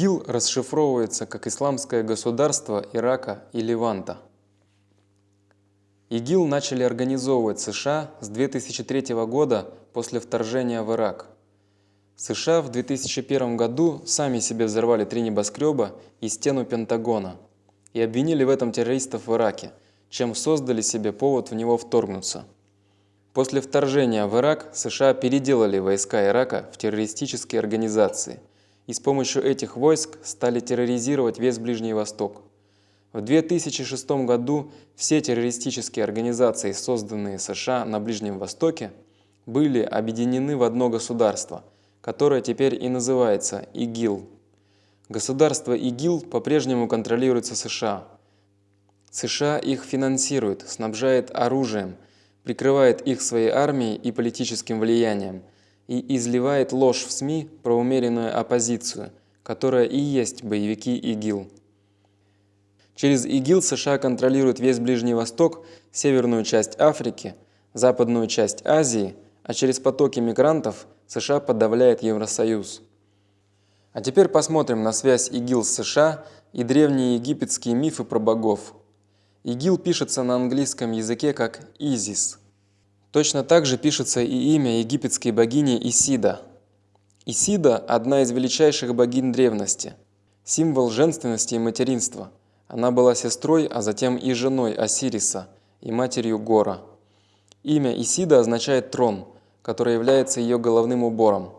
ИГИЛ расшифровывается как «Исламское государство Ирака и Леванта». ИГИЛ начали организовывать США с 2003 года после вторжения в Ирак. США в 2001 году сами себе взорвали три небоскреба и стену Пентагона и обвинили в этом террористов в Ираке, чем создали себе повод в него вторгнуться. После вторжения в Ирак США переделали войска Ирака в террористические организации и с помощью этих войск стали терроризировать весь Ближний Восток. В 2006 году все террористические организации, созданные США на Ближнем Востоке, были объединены в одно государство, которое теперь и называется ИГИЛ. Государство ИГИЛ по-прежнему контролируется США. США их финансирует, снабжает оружием, прикрывает их своей армией и политическим влиянием и изливает ложь в СМИ про умеренную оппозицию, которая и есть боевики ИГИЛ. Через ИГИЛ США контролируют весь Ближний Восток, северную часть Африки, западную часть Азии, а через потоки мигрантов США подавляет Евросоюз. А теперь посмотрим на связь ИГИЛ с США и древние египетские мифы про богов. ИГИЛ пишется на английском языке как «Изис». Точно так же пишется и имя египетской богини Исида. Исида – одна из величайших богинь древности, символ женственности и материнства – она была сестрой, а затем и женой Осириса и матерью Гора. Имя Исида означает «трон», который является ее головным убором.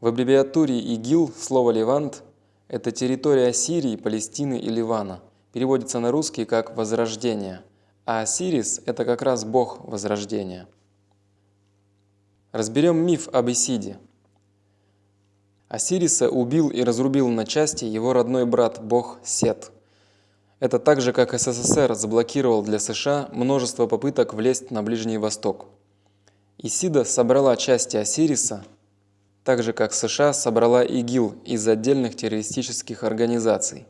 В аббревиатуре ИГИЛ слово «Левант» – это территория Сирии, Палестины и Ливана. Переводится на русский как «возрождение», а Осирис – это как раз бог возрождения. Разберем миф об Исиде – Осириса убил и разрубил на части его родной брат бог Сет. Это так же, как СССР заблокировал для США множество попыток влезть на Ближний Восток. Исида собрала части Осириса, так же как США собрала ИГИЛ из отдельных террористических организаций.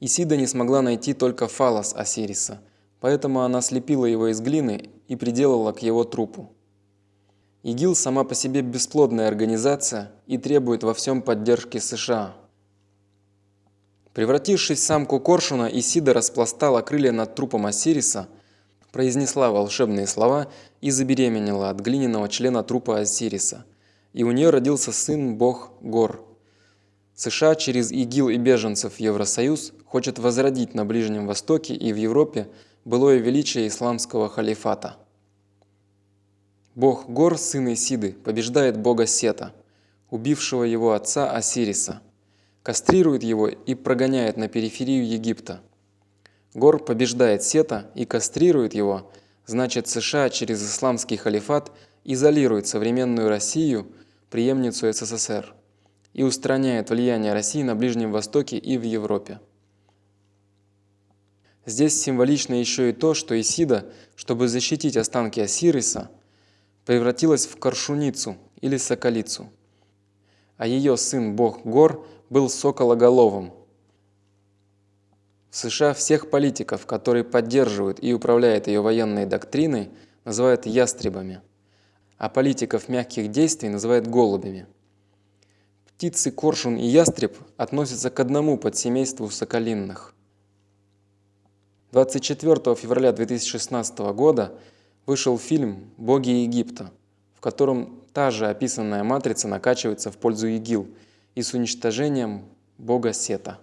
Исида не смогла найти только фалос Осириса, поэтому она слепила его из глины и приделала к его трупу. ИГИЛ сама по себе бесплодная организация и требует во всем поддержки США. Превратившись в самку коршуна, Исида распластала крылья над трупом Осириса, произнесла волшебные слова и забеременела от глиняного члена трупа Осириса. И у нее родился сын-бог Гор. США через ИГИЛ и беженцев Евросоюз хочет возродить на Ближнем Востоке и в Европе былое величие исламского халифата. Бог Гор, сын Исиды, побеждает бога Сета, убившего его отца Осириса, кастрирует его и прогоняет на периферию Египта. Гор побеждает Сета и кастрирует его, значит США через исламский халифат изолирует современную Россию, преемницу СССР, и устраняет влияние России на Ближнем Востоке и в Европе. Здесь символично еще и то, что Исида, чтобы защитить останки Осириса, превратилась в коршуницу или соколицу. А ее сын бог гор был сокологоловым. В США всех политиков, которые поддерживают и управляют ее военной доктриной, называют ястребами, а политиков мягких действий называют голубями. Птицы коршун и ястреб относятся к одному подсемейству соколинных. 24 февраля 2016 года вышел фильм «Боги Египта», в котором та же описанная матрица накачивается в пользу ИГИЛ и с уничтожением бога Сета.